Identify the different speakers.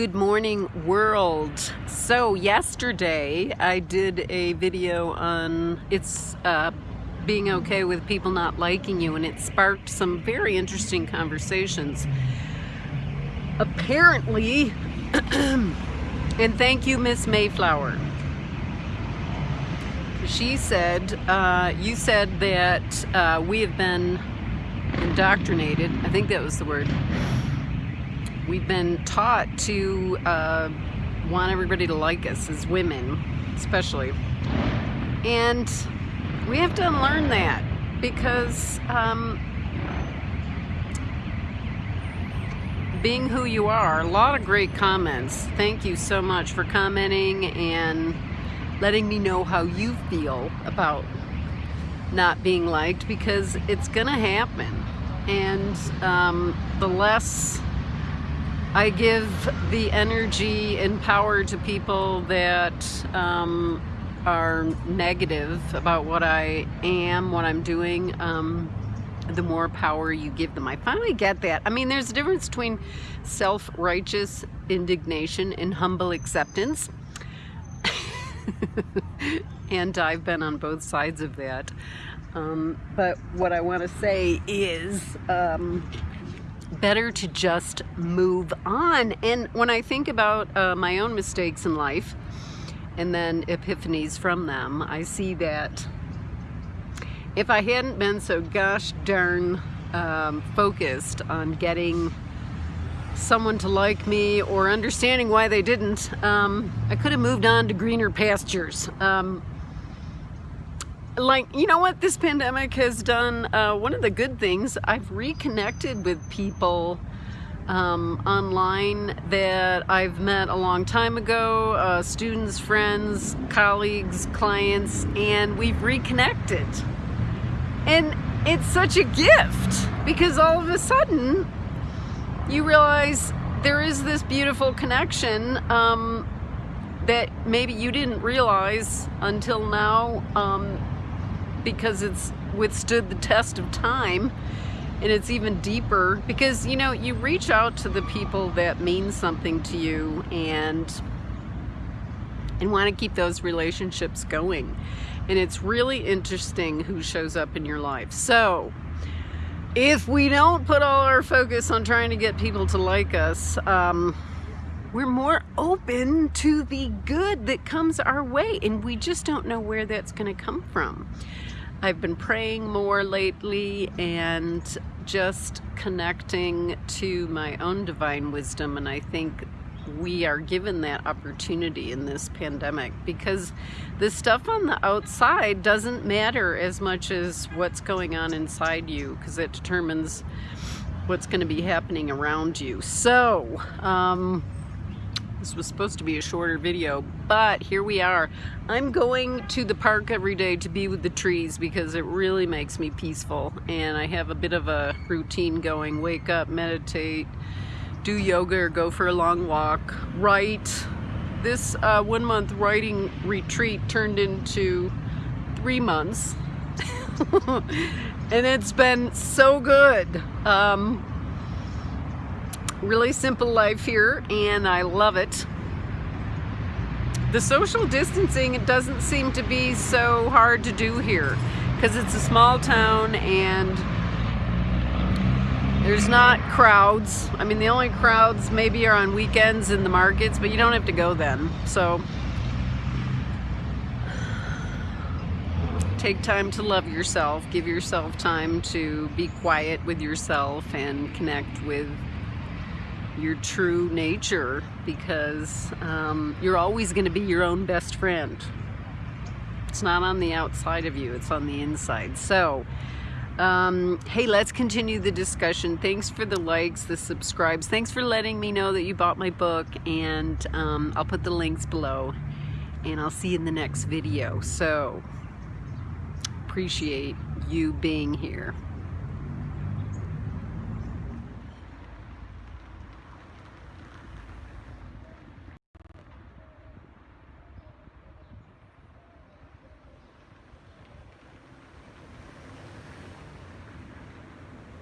Speaker 1: Good morning world. So yesterday I did a video on it's uh, being okay with people not liking you and it sparked some very interesting conversations. Apparently, and thank you Miss Mayflower. She said, uh, you said that uh, we have been indoctrinated, I think that was the word, We've been taught to uh, want everybody to like us as women, especially. And we have to unlearn that because um, being who you are, a lot of great comments. Thank you so much for commenting and letting me know how you feel about not being liked because it's gonna happen. And um, the less I give the energy and power to people that um, are negative about what I am, what I'm doing, um, the more power you give them. I finally get that. I mean, there's a difference between self-righteous indignation and humble acceptance. and I've been on both sides of that. Um, but what I want to say is, um, better to just move on. And when I think about uh, my own mistakes in life and then epiphanies from them, I see that if I hadn't been so gosh darn um, focused on getting someone to like me or understanding why they didn't, um, I could have moved on to greener pastures. Um, like you know what? This pandemic has done uh, one of the good things. I've reconnected with people um, online that I've met a long time ago uh, students friends colleagues clients and we've reconnected. And it's such a gift because all of a sudden you realize there is this beautiful connection um, that maybe you didn't realize until now. Um, because it's withstood the test of time and it's even deeper because you know you reach out to the people that mean something to you and and want to keep those relationships going. And it's really interesting who shows up in your life. So if we don't put all our focus on trying to get people to like us um, we're more open to the good that comes our way and we just don't know where that's going to come from I've been praying more lately and just connecting to my own divine wisdom and I think we are given that opportunity in this pandemic because the stuff on the outside doesn't matter as much as what's going on inside you because it determines what's going to be happening around you. So, um, this was supposed to be a shorter video, but here we are. I'm going to the park every day to be with the trees because it really makes me peaceful. And I have a bit of a routine going. Wake up, meditate, do yoga or go for a long walk, write. This uh, one month writing retreat turned into three months. and it's been so good. Um, really simple life here and I love it. The social distancing, it doesn't seem to be so hard to do here because it's a small town and there's not crowds. I mean, the only crowds maybe are on weekends in the markets, but you don't have to go then. So take time to love yourself. Give yourself time to be quiet with yourself and connect with your true nature because um, you're always going to be your own best friend. It's not on the outside of you, it's on the inside. So, um, hey, let's continue the discussion. Thanks for the likes, the subscribes. Thanks for letting me know that you bought my book, and um, I'll put the links below. And I'll see you in the next video. So, appreciate you being here.